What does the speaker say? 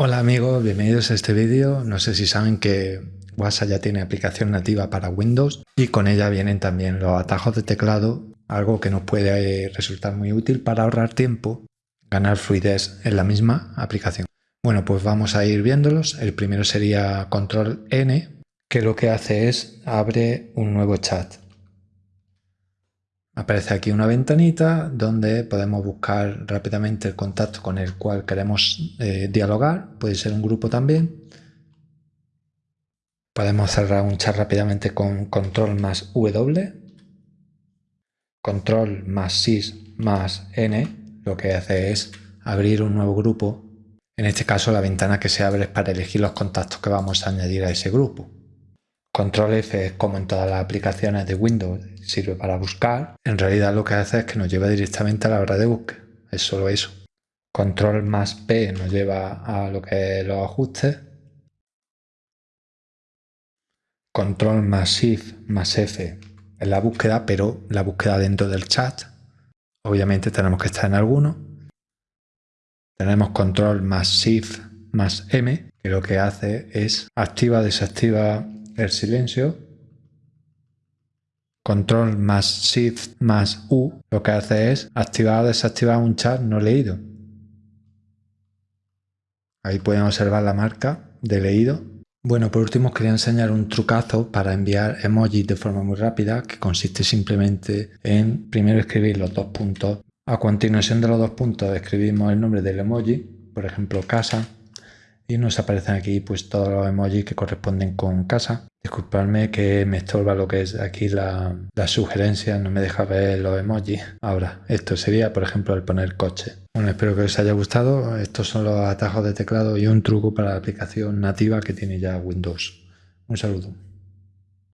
Hola amigos, bienvenidos a este vídeo. No sé si saben que WhatsApp ya tiene aplicación nativa para Windows y con ella vienen también los atajos de teclado, algo que nos puede resultar muy útil para ahorrar tiempo, ganar fluidez en la misma aplicación. Bueno, pues vamos a ir viéndolos. El primero sería Control N, que lo que hace es abre un nuevo chat. Aparece aquí una ventanita donde podemos buscar rápidamente el contacto con el cual queremos eh, dialogar. Puede ser un grupo también. Podemos cerrar un chat rápidamente con control más W. Control más SIS más N lo que hace es abrir un nuevo grupo. En este caso la ventana que se abre es para elegir los contactos que vamos a añadir a ese grupo. Control F es como en todas las aplicaciones de Windows, sirve para buscar. En realidad lo que hace es que nos lleva directamente a la hora de búsqueda. Es solo eso. Control más P nos lleva a lo que es los ajustes. Control más Shift más F es la búsqueda, pero la búsqueda dentro del chat. Obviamente tenemos que estar en alguno. Tenemos control más Shift más M, que lo que hace es activa, desactiva el silencio. Control más Shift más U lo que hace es activar o desactivar un chat no leído. Ahí pueden observar la marca de leído. Bueno, por último quería enseñar un trucazo para enviar emojis de forma muy rápida que consiste simplemente en primero escribir los dos puntos. A continuación de los dos puntos escribimos el nombre del emoji, por ejemplo casa, y nos aparecen aquí pues todos los emojis que corresponden con casa. Disculpadme que me estorba lo que es aquí la, la sugerencia, no me deja ver los emojis. Ahora, esto sería por ejemplo el poner coche. Bueno, espero que os haya gustado. Estos son los atajos de teclado y un truco para la aplicación nativa que tiene ya Windows. Un saludo.